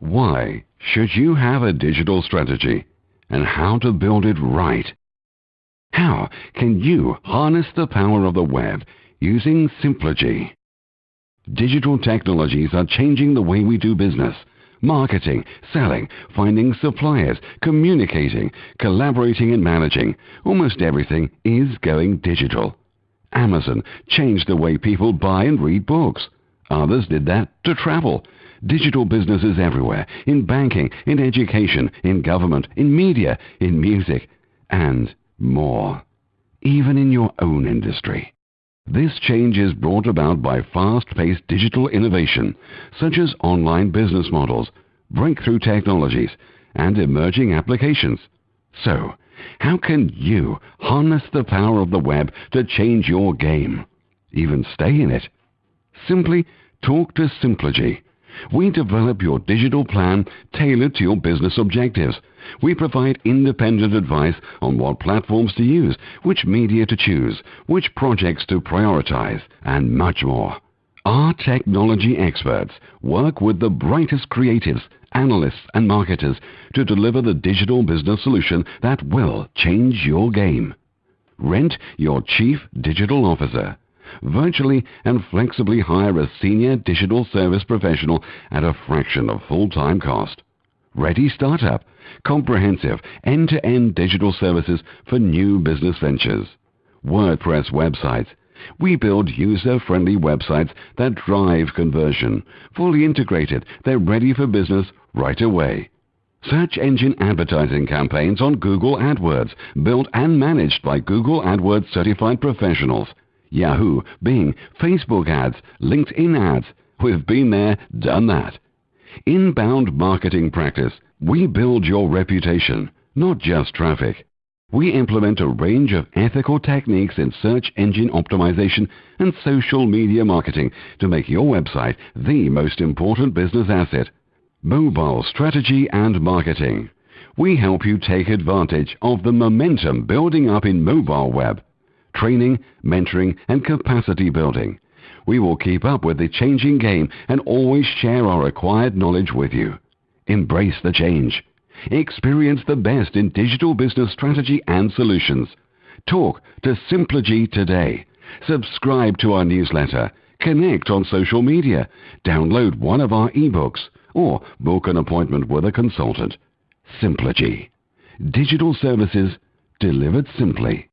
Why should you have a digital strategy and how to build it right? How can you harness the power of the web using Simplogy? Digital technologies are changing the way we do business. Marketing, selling, finding suppliers, communicating, collaborating and managing. Almost everything is going digital. Amazon changed the way people buy and read books. Others did that to travel. Digital businesses everywhere, in banking, in education, in government, in media, in music, and more. Even in your own industry. This change is brought about by fast-paced digital innovation, such as online business models, breakthrough technologies, and emerging applications. So, how can you harness the power of the web to change your game? Even stay in it? Simply talk to Simplogy. We develop your digital plan tailored to your business objectives. We provide independent advice on what platforms to use, which media to choose, which projects to prioritize, and much more. Our technology experts work with the brightest creatives, analysts, and marketers to deliver the digital business solution that will change your game. Rent your chief digital officer virtually and flexibly hire a senior digital service professional at a fraction of full-time cost. Ready Startup, comprehensive end-to-end digital services for new business ventures. WordPress websites. We build user-friendly websites that drive conversion. Fully integrated, they're ready for business right away. Search engine advertising campaigns on Google AdWords, built and managed by Google AdWords certified professionals. Yahoo, Bing, Facebook ads, LinkedIn ads. We've been there, done that. Inbound marketing practice. We build your reputation, not just traffic. We implement a range of ethical techniques in search engine optimization and social media marketing to make your website the most important business asset. Mobile strategy and marketing. We help you take advantage of the momentum building up in mobile web training, mentoring, and capacity building. We will keep up with the changing game and always share our acquired knowledge with you. Embrace the change. Experience the best in digital business strategy and solutions. Talk to Simplogy today. Subscribe to our newsletter. Connect on social media. Download one of our ebooks or book an appointment with a consultant. Simplogy. Digital services delivered simply.